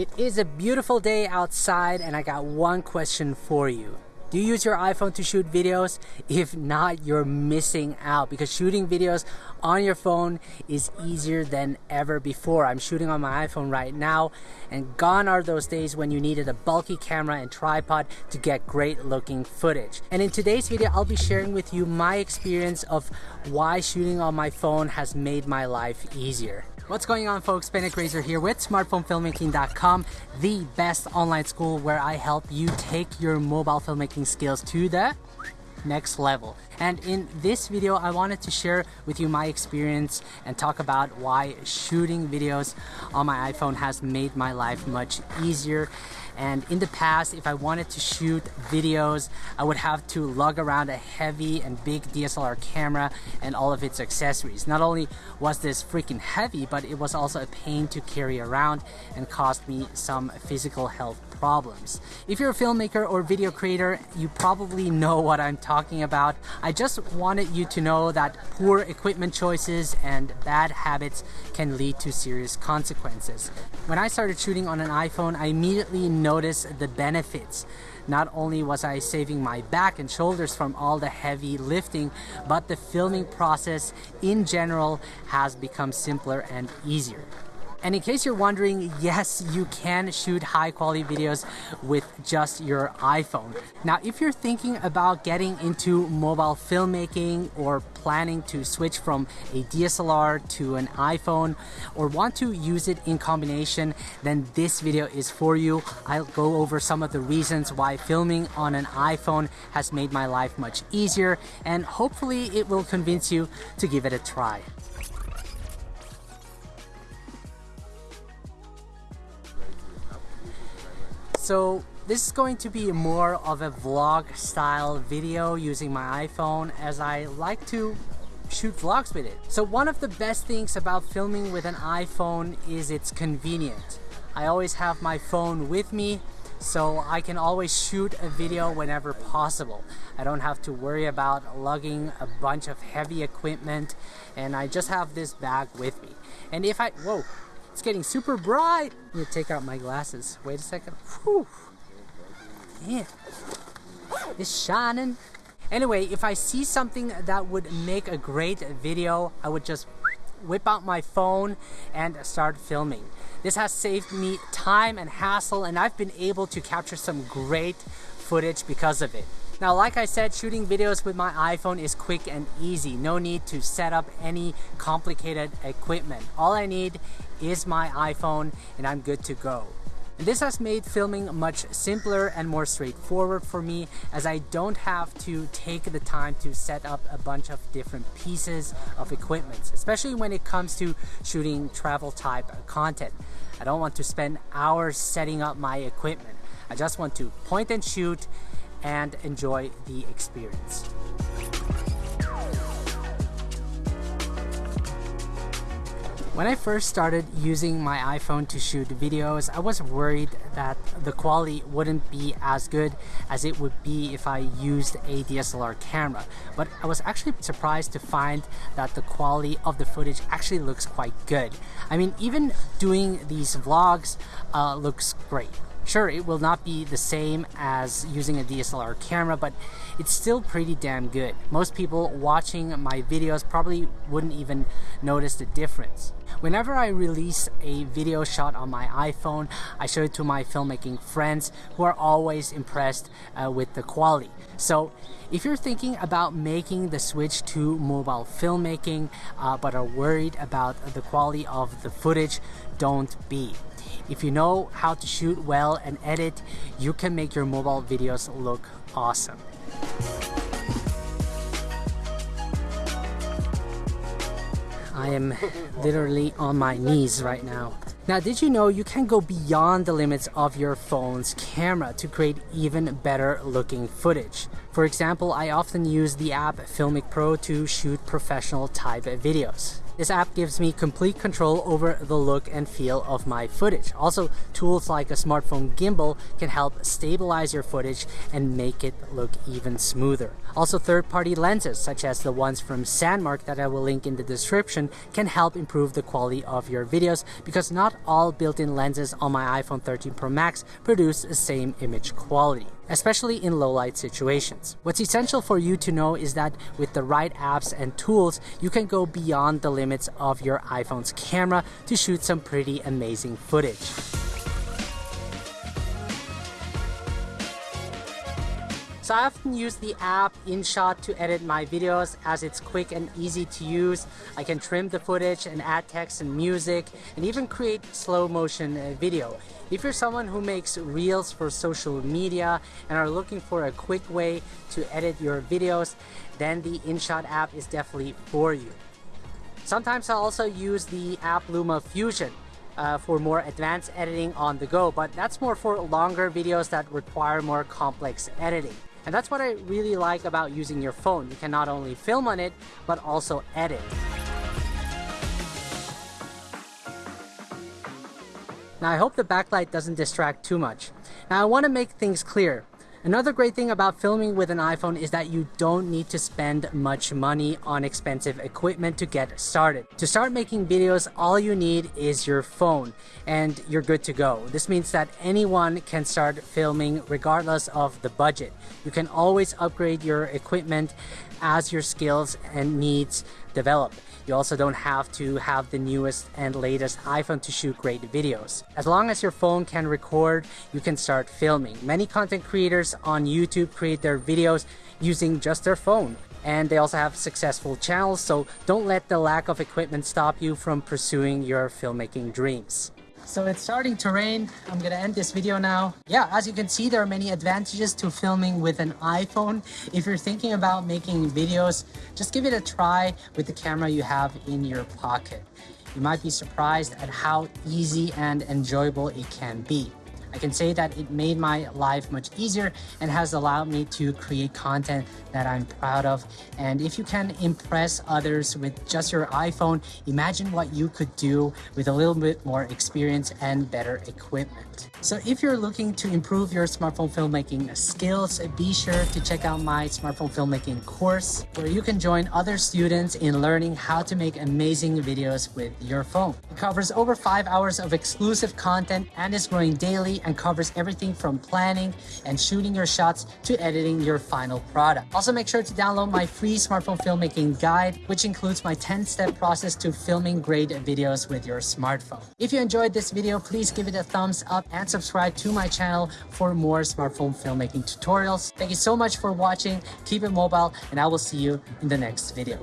It is a beautiful day outside and I got one question for you. Do you use your iPhone to shoot videos? If not, you're missing out because shooting videos on your phone is easier than ever before. I'm shooting on my iPhone right now and gone are those days when you needed a bulky camera and tripod to get great looking footage. And in today's video, I'll be sharing with you my experience of why shooting on my phone has made my life easier. What's going on folks, Benedict Grazer here with smartphonefilmmaking.com, the best online school where I help you take your mobile filmmaking skills to the next level. And in this video, I wanted to share with you my experience and talk about why shooting videos on my iPhone has made my life much easier and in the past, if I wanted to shoot videos, I would have to lug around a heavy and big DSLR camera and all of its accessories. Not only was this freaking heavy, but it was also a pain to carry around and cost me some physical health problems. If you're a filmmaker or video creator, you probably know what I'm talking about. I just wanted you to know that poor equipment choices and bad habits can lead to serious consequences. When I started shooting on an iPhone, I immediately noticed the benefits. Not only was I saving my back and shoulders from all the heavy lifting, but the filming process in general has become simpler and easier. And in case you're wondering, yes, you can shoot high quality videos with just your iPhone. Now, if you're thinking about getting into mobile filmmaking or planning to switch from a DSLR to an iPhone or want to use it in combination, then this video is for you. I'll go over some of the reasons why filming on an iPhone has made my life much easier and hopefully it will convince you to give it a try. So this is going to be more of a vlog style video using my iPhone as I like to shoot vlogs with it. So one of the best things about filming with an iPhone is it's convenient. I always have my phone with me so I can always shoot a video whenever possible. I don't have to worry about lugging a bunch of heavy equipment and I just have this bag with me. And if I, whoa, it's getting super bright. Let me take out my glasses. Wait a second. Whew. Yeah. It's shining. Anyway, if I see something that would make a great video, I would just whip out my phone and start filming. This has saved me time and hassle and I've been able to capture some great footage because of it. Now, like I said, shooting videos with my iPhone is quick and easy. No need to set up any complicated equipment. All I need is my iPhone and I'm good to go. And this has made filming much simpler and more straightforward for me as I don't have to take the time to set up a bunch of different pieces of equipment, especially when it comes to shooting travel type content. I don't want to spend hours setting up my equipment. I just want to point and shoot and enjoy the experience. When I first started using my iPhone to shoot videos, I was worried that the quality wouldn't be as good as it would be if I used a DSLR camera. But I was actually surprised to find that the quality of the footage actually looks quite good. I mean, even doing these vlogs uh, looks great. Sure, it will not be the same as using a DSLR camera, but it's still pretty damn good. Most people watching my videos probably wouldn't even notice the difference. Whenever I release a video shot on my iPhone, I show it to my filmmaking friends who are always impressed uh, with the quality. So if you're thinking about making the switch to mobile filmmaking uh, but are worried about the quality of the footage, don't be. If you know how to shoot well and edit, you can make your mobile videos look awesome. I am literally on my knees right now. Now, did you know you can go beyond the limits of your phone's camera to create even better looking footage? For example, I often use the app Filmic Pro to shoot professional type videos. This app gives me complete control over the look and feel of my footage. Also, tools like a smartphone gimbal can help stabilize your footage and make it look even smoother. Also, third-party lenses, such as the ones from Sandmarc that I will link in the description, can help improve the quality of your videos because not all built-in lenses on my iPhone 13 Pro Max produce the same image quality especially in low light situations. What's essential for you to know is that with the right apps and tools, you can go beyond the limits of your iPhone's camera to shoot some pretty amazing footage. So I often use the app InShot to edit my videos as it's quick and easy to use. I can trim the footage and add text and music and even create slow motion uh, video. If you're someone who makes reels for social media and are looking for a quick way to edit your videos, then the InShot app is definitely for you. Sometimes I also use the app Luma Fusion uh, for more advanced editing on the go, but that's more for longer videos that require more complex editing. And that's what I really like about using your phone. You can not only film on it, but also edit. Now I hope the backlight doesn't distract too much. Now I want to make things clear. Another great thing about filming with an iPhone is that you don't need to spend much money on expensive equipment to get started. To start making videos, all you need is your phone and you're good to go. This means that anyone can start filming regardless of the budget. You can always upgrade your equipment as your skills and needs develop. You also don't have to have the newest and latest iPhone to shoot great videos. As long as your phone can record, you can start filming. Many content creators on YouTube create their videos using just their phone and they also have successful channels so don't let the lack of equipment stop you from pursuing your filmmaking dreams. So it's starting to rain. I'm gonna end this video now. Yeah, as you can see, there are many advantages to filming with an iPhone. If you're thinking about making videos, just give it a try with the camera you have in your pocket. You might be surprised at how easy and enjoyable it can be. I can say that it made my life much easier and has allowed me to create content that I'm proud of. And if you can impress others with just your iPhone, imagine what you could do with a little bit more experience and better equipment. So if you're looking to improve your smartphone filmmaking skills, be sure to check out my smartphone filmmaking course where you can join other students in learning how to make amazing videos with your phone. It covers over five hours of exclusive content and is growing daily and covers everything from planning and shooting your shots to editing your final product. Also make sure to download my free smartphone filmmaking guide, which includes my 10-step process to filming great videos with your smartphone. If you enjoyed this video, please give it a thumbs up and subscribe to my channel for more smartphone filmmaking tutorials. Thank you so much for watching. Keep it mobile and I will see you in the next video.